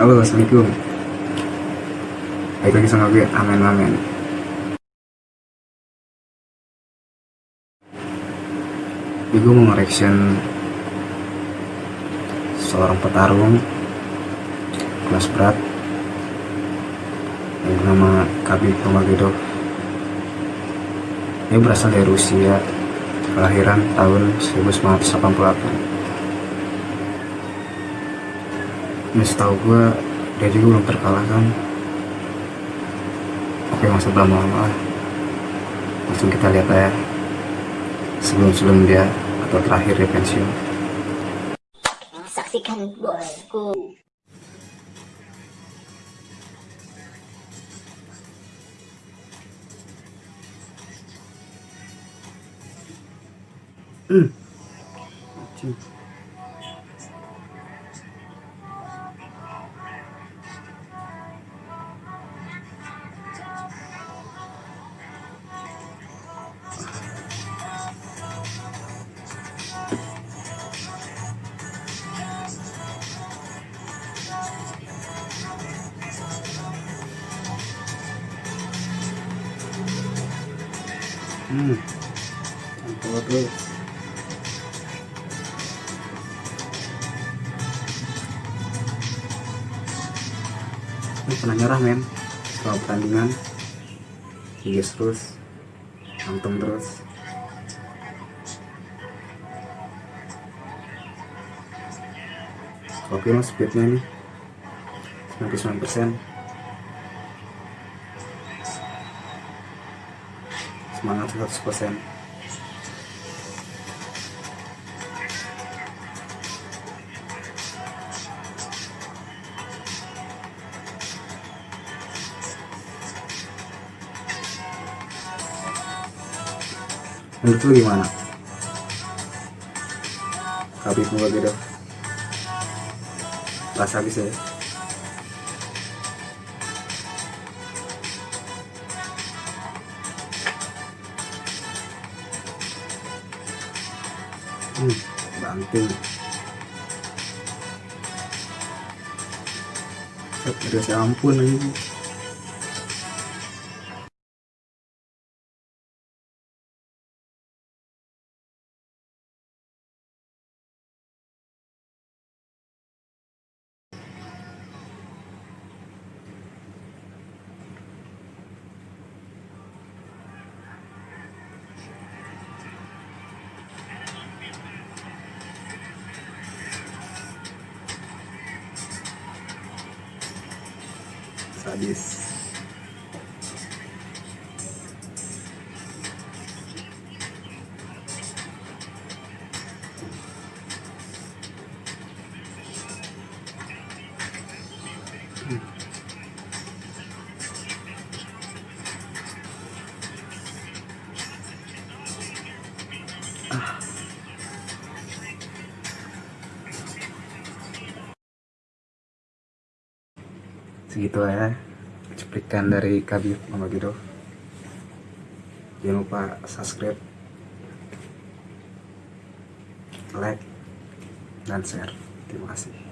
Halo, Assalamualaikum. Baik lagi sama gue, amin amin. Jadi gue mau nge-reaction seorang petarung kelas berat yang bernama Khabib Nurmagomedov. Dia berasal dari Rusia, kelahiran tahun 1988. Ini setahu gue dia juga belum terkalahkan. Oke masa belum lama Langsung kita lihat aja sebelum-sebelum dia atau terakhir dia pensiun. Saksikan golku. Hmm. Hmm. Ini pernah nyerah men. Setelah pertandingan Yes terus Antem terus. Oke mas speednya nih 99% semangat 100% menurut lu gimana? Habib Nurmagomedov pas habis ya hmm, banting udah ampun lagi sabe? Segitu ya cuplikan dari Kabir Nurmagomedov jangan lupa subscribe like dan share. Terima kasih